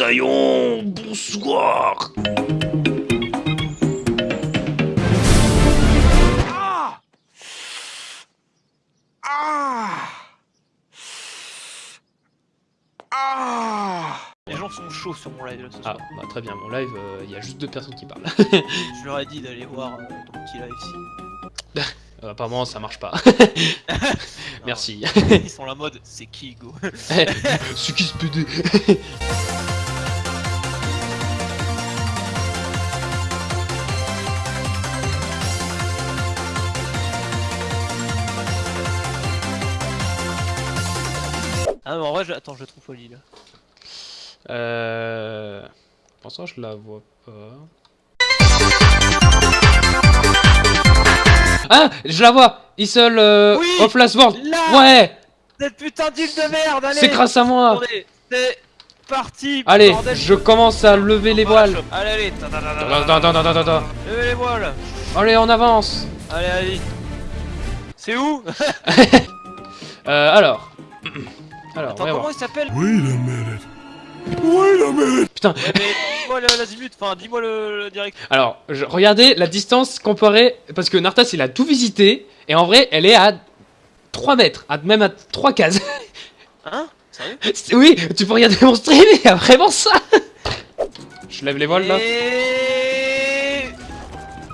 Moussaillon Bonsoir Ah Ah Ah Les gens sont chauds sur mon live là ce Ah, soir. bah très bien, mon live, il y a juste deux personnes qui parlent. Je leur ai dit d'aller voir euh, ton petit live ici. Euh, apparemment, ça marche pas. Merci. Ils sont la mode, c'est qui go C'est qui ce PD Je... attends, je trouve folie là. Euh... Pour ça, je la vois pas. Ah Je la vois. Isol euh, Oui of Last World. Là. Ouais. Cette putain d'île de merde, allez. C'est grâce à moi. C'est parti Allez, bordel. je commence à lever les voiles. Allez, allez. Levez les voiles. Allez, on avance. Allez, allez. C'est où? Euh, alors... Alors, Attends, comment voir. il s'appelle Putain, Ouais, mais dis-moi le- l'azimut, enfin dis-moi le, le direct. alors, je- regardez la distance comparée... Parce que Nartas, il a tout visité, et en vrai, elle est à 3 mètres, à, même à 3 cases. Hein? Sérieux? C'est- Oui, tu peux regarder mon stream, il y a vraiment ça Je lève les voiles, là Et...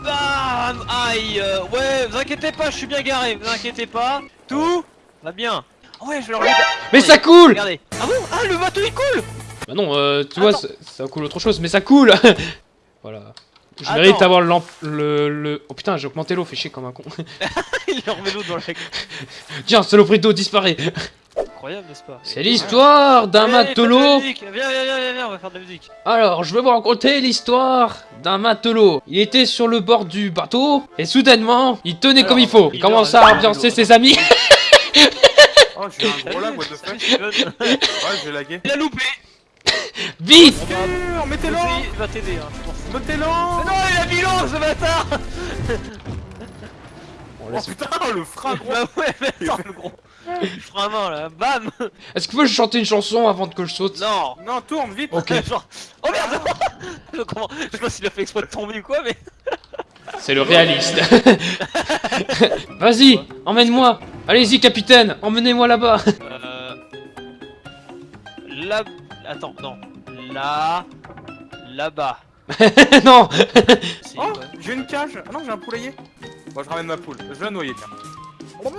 Bam Aïe euh, Ouais, vous inquiétez pas, je suis bien garé, vous inquiétez pas. Tout va bien. Ah ouais, je vais leur. Mais ça coule Regardez. Ah bon? Ah, le bateau il coule Bah non, euh, tu vois, ça, ça coule autre chose, mais ça coule Voilà. Je Attends. mérite d'avoir le, le, le... Oh putain, j'ai augmenté l'eau, fait chier comme un con. Il leur met l'eau dans la Tiens, saloperie d'eau disparaît Incroyable, n'est-ce pas? C'est l'histoire d'un matelot. Viens, viens, viens, viens, viens, on va faire de la musique. Alors, je vais vous raconter l'histoire d'un matelot. Il était sur le bord du bateau, et soudainement, il tenait Alors, comme il faut. Il il commença dort, à ambiancer ses amis? Oh, j'ai un gros lag, what the fuck? Ouais, j'ai lagué. Il a loupé. Vite Sûr, mettez-le Il va t'aider, hein, je pense. Mettez-le non, il a mis l'eau, ce bâtard! Bon, Oh putain, le frein gros. Bah ouais, mais attends, le gros. Je ferai un main là, bam! Est-ce que tu peux chanter une chanson avant que je saute? Non. Non, tourne, vite. Ok. Genre, oh merde! Je comment- je sais pas s'il a fait exprès de tomber ou quoi, mais... C'est le réaliste. Vas-y, emmène-moi. Allez-y, capitaine, emmenez-moi là-bas. Euh... Là... Attends, non. Là... Là-bas. non Oh, j'ai une cage Ah non, j'ai un poulailler Bon, je ramène ma poule. Je vais la noyer, tiens.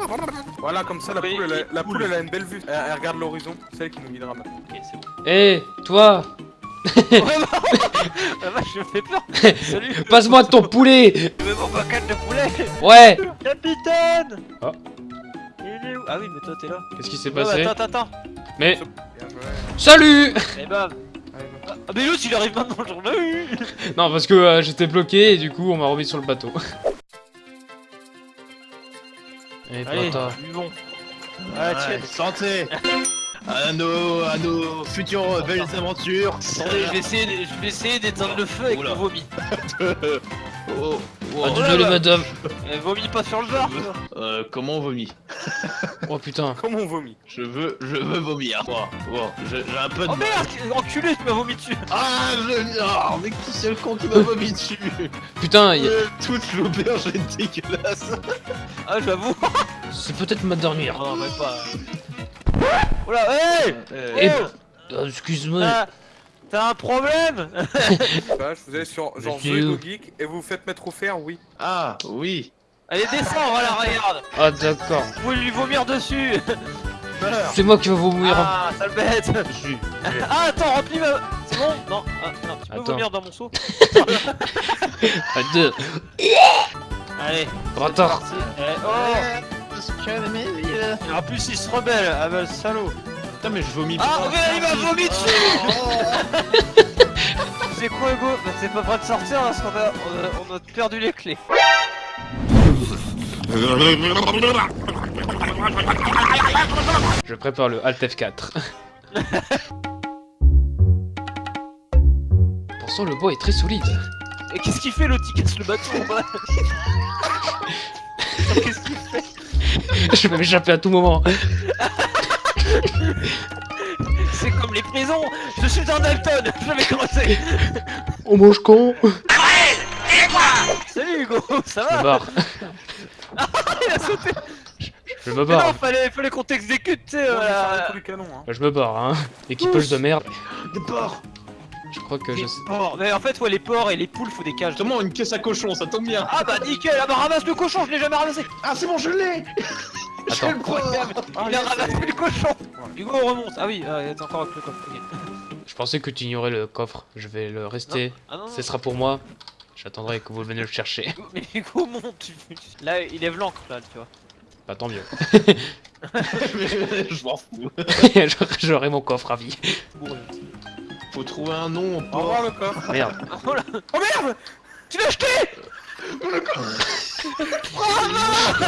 Voilà, comme ça, la poule, elle a, la poule. elle a une belle vue. Elle, elle regarde l'horizon, c'est elle qui nous guidera maintenant. Ok, c'est bon. Eh, toi, Ouais, bah, je me fais peur Salut passe-moi ton poulet. Je veux mon bocal de poulet Ouais. Capitaine Oh. Ah oui, mais toi, t'es là. Qu'est-ce qui s'est passé attends, attends, attends. Mais salut. Et Allez, va. Ah, mais l'autre, il arrive maintenant, j'en ai eu Non, parce que euh, j'étais bloqué et du coup, on m'a remis sur le bateau. Eh, Allez, buvons. Ah, tiens. santé à nos, à nos futures belles aventures. Attendez, je vais essayer, de- je vais essayer d'éteindre le feu avec Oula. le vomi. Oh, oh, Ah, désolé, madame. Eh, vomis pas sur le bar euh, comment on vomit Oh putain. Comment on vomit Je veux, je veux vomir. Bon, bon, j'ai j'ai un peu de Oh merde Enculé, tu m'as vomi dessus Ah, je... Oh, mais qui c'est le con qui m'a vomi dessus Putain, y a- Euh, Toute l'auberge est dégueulasse. Ah, j'avoue c'est peut-être ma dernière. Non, même pas. Oula, hey Eh, Oh Ah, Excuse-moi. T'as- T'as un problème Bah, je vous allez sur genre Ego Geek et vous vous faites mettre au fer, oui. Ah, oui. Allez, descends, voilà, regarde Ah d'accord. Vous pouvez lui vomir dessus. C'est moi qui vais vomir. Ah, sale bête. Ah, attends, remplis ma... C'est bon Non, ah, non, tu peux Attends. vomir dans mon seau À deux. Allez, parti. Eh, oh Et En plus, il se rebelle, ah bah, le salaud Putain, mais je vomis Ah, regarde, il m'a vomi dessus Oh. C'est quoi, Hugo Bah, c'est pas prêt de sortir parce qu'on a, on a, on a perdu les clés. Je prépare le Alt F4. Pourtant, le bois est très solide. Et qu'est-ce qu'il fait l'autre Il casse le bateau en bas Qu'est-ce qu'il fait Je vais m'échapper à tout moment. C'est comme les prisons Je suis un Dalton Je vais creuser On mange con Salut Hugo Ça Je me va barre. Il a sauté Je me Mais non, barre. fallait, fallait qu'on t'exécute, tu sais, hein. Je me barre, hein. Équipage de merde. Des porcs Je crois que je Les sais. porcs. Mais en fait, ouais, les porcs et les poules, faut des cages. Justement, une caisse à cochon, ça tombe bien Ah bah nickel, ah bah ramasse le cochon, je l'ai jamais ramassé Ah, c'est bon, je l'ai Attends. Incroyable Ah, Il a ramassé le cochon Hugo remonte Ah oui, ah, t'es encore avec le coffre, ok. Je pensais que tu ignorais le coffre. Je vais le rester. Ah non, non. Ce sera pour moi. J'attendrai que vous veniez le chercher. Hugo- Mais Hugo monte Là, il lève l'encre, là, tu vois. Bah tant mieux. Je m'en fous J'aurai- mon coffre à vie. Faut trouver un nom au Au revoir porc le coffre. Merde. Oh là Oh merde Tu l'as acheté Ah,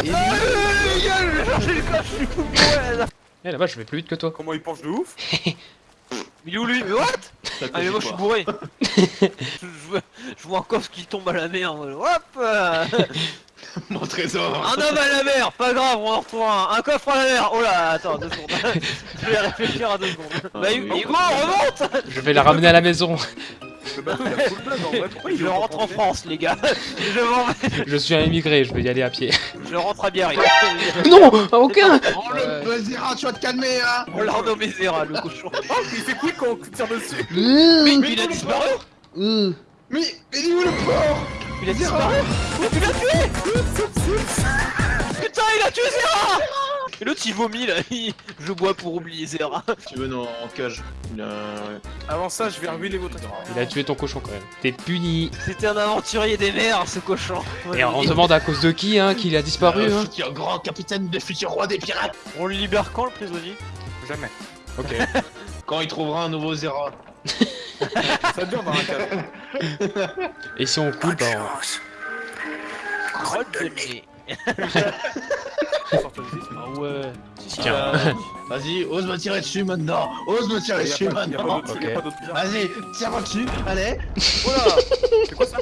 Je vais chercher le coffre, je suis. Eh là-bas, je vais plus vite que toi. Comment il penche de ouf Il est où lui Mais what? Ah mais moi je suis bourré. je, vois- je vois un coffre qui tombe à la mer Hop euh, Mon trésor. Un homme à la mer Pas grave, on en retrouve un. Un coffre à la mer. Oh là, attends, deux secondes. Je vais réfléchir à deux secondes. Bah Hugo, remonte. Je vais la ramener à la maison. Le bateau il a full blague en vrai. Pourquoi il Je veut rentre en France les gars. Je m'en vais. Je suis un immigré, je vais y aller à pied. Je rentre à Biarritz. Non Aucun. Oh le Zera, tu vas te calmer hein. On l'a renommé Zera le cochon. Oh, il fait quick quand on tire dessus Mais Mais il a disparu Euh. Mais il est où le porc Il a disparu. Tu l'as tué Putain il a tué Zera Et l'autre il vomit là il- Je bois pour oublier Zera Tu veux non, en cage Il a... Avant ça, je vais ruiner votre Il a tué ton cochon quand même. T'es puni. C'était un aventurier des mers ce cochon Et on se demande à cause de qui, hein, qu'il a disparu. Le Hein. futur grand capitaine des futurs rois des pirates On le libère quand le prisonnier? Jamais. Ok. Quand il trouvera un nouveau Zera Ça dure dans un cadre. Et si on coule, bah Crotte Ah ouais Tiens. bah, Vas-y, ose me tirer dessus maintenant Ose me tirer Il y a dessus pas- il y a maintenant d'autre- il y a Ok. pas d'autre pirates. Vas-y, tire-moi dessus, allez Oh là C'est quoi ça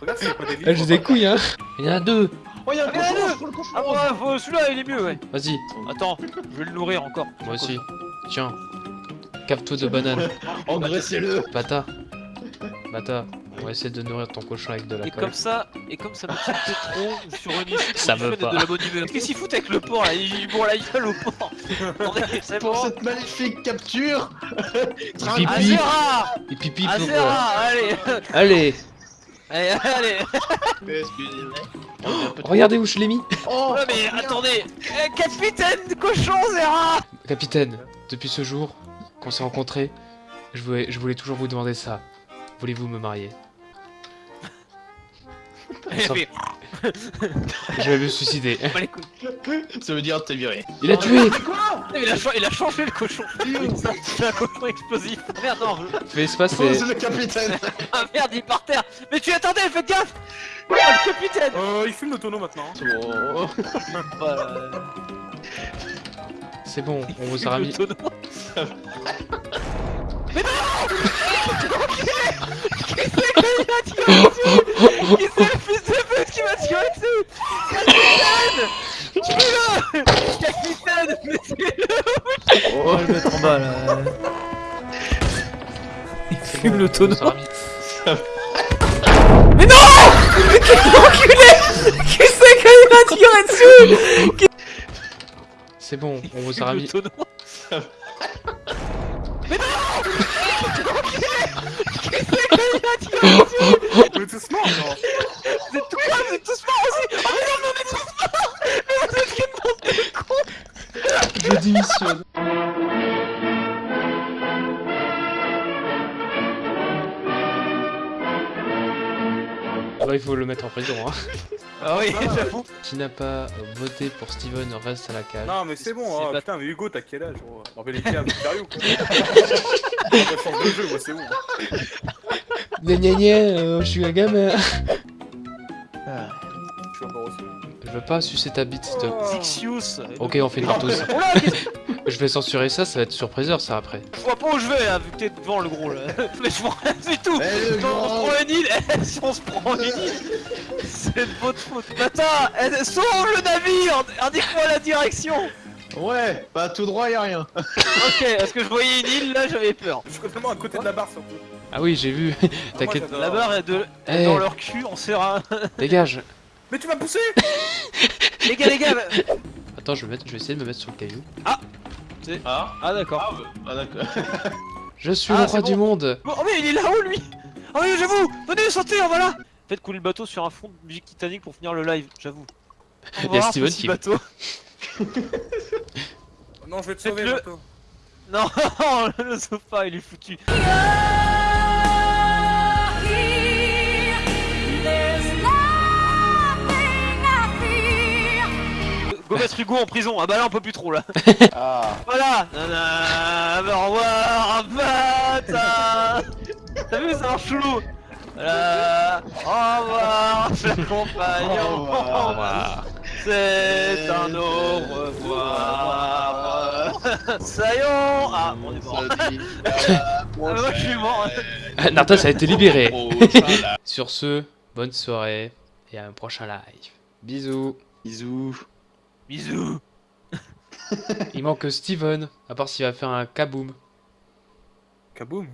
Regarde, c'est pas des livres. Ah, J'ai des couilles, hein. Il y en a deux. Oh y'a un Mais allez cochon, le cochon Ah ouais, faut- celui-là il est mieux ouais Vas-y, Attends, je vais le nourrir encore moi aussi. Tiens. Cave-toi de banane. Engraissez-le Bata. Bata. On va essayer de nourrir ton cochon avec de la Et colle. comme ça, et comme ça me tient trop sur une issue Ça et pas. de la bonne humeur. Qu'est-ce qu'il fout avec le porc là Il bourre la gueule au porc. C'est Pour bon. cette maléfique capture. Pipi. Azera. Et pipi pour... Azera Allez. Allez. Allez, allez. Regardez où je l'ai mis. Oh Ouais mais attendez. Euh, Capitaine cochon Zera. Capitaine, depuis ce jour qu'on s'est rencontrés, je voulais, je voulais toujours vous demander ça. Voulez-vous me marier? Je vais me suicider. bah. Ça veut dire t'es viré. Il a tué. Il, a il a changé le cochon. C'est un cochon explosif. Merde non Fais espace Oh, c'est le capitaine. Ah merde il est par terre. Mais tu attendais, faites gaffe. Oh le capitaine. Euh, il fume le tonneau maintenant. C'est bon Voilà. C'est bon, on vous a remis... Le tonneau. Mais non Qui c'est qui m'a tiré dessus Qui c'est le fils de pute qui m'a tiré dessus Capitaine Capitaine Mais c'est le Oh, le mettre en bas là. Il C'est bon, on vous a remis- Qui c'est qui m'a tiré dessus C'est bon, on vous a remis... On est tous morts, non Vous êtes tous morts, vous êtes tous morts aussi Oh mais non, mais on est tous morts Mais vous êtes qu'une bande de cons Je démissionne. Ah bah, il faut le mettre en prison, hein. Ah oui, j'avoue Qui n'a pas voté pour Steven reste à la cage. Non, mais c'est bon, hein. pas- putain, mais Hugo, t'as quel âge gros? Mais les êtes sérieux ou quoi On change de jeu, moi, c'est bon. Gna gna gna, euh, je suis un gamin. Aussi. Je veux pas sucer ta bite. Zixius Ok, on fait une partouze. Oh Je vais censurer ça, ça va être surpriseur ça après. je vois pas où je vais là, vu que t'es devant le gros là Mais je vois rien du tout Eh, Si on se prend une île, si on se prend une île C'est de votre faute. Attends, eh, sauve le navire Indique-moi la direction Ouais, bah tout droit, y'a rien. Ok, parce que je voyais une île, là j'avais peur. Je suis complètement à côté de la barre surtout. Ah oui, j'ai vu. T'inquiète. La barre est, de... est Eh. dans leur cul, on serra. dégage. Mais tu m'as poussé les gars, les gars Attends, je vais, mettre, je vais essayer de me mettre sur le caillou. Ah, Ah d'accord. ah, bah, ah, d'accord. Je suis Ah, le roi du monde. Oh mais il est là-haut lui Oh mais j'avoue Venez, sautez, on va là Faites couler le bateau sur un fond de musique Titanic pour finir le live, j'avoue. Il y a revoir, Steven qui- bateau. Non, je vais te sauver, Faites-le. bateau. Non, le sofa il est foutu. Mettre Hugo en prison, ah bah là on peut plus trop là. Ah, Voilà Nana, au revoir, bâtard T'as vu, ça marche chelou Voilà, au revoir, cher compagnon Au revoir. C'est un au revoir Sayon Ah, on est mort Ah, moi je suis mort Nartas a été libéré. Sur ce, bonne soirée et à un prochain live. Bisous. Bisous. Bisous Il manque Steven, à part s'il va faire un kaboom. Kaboom?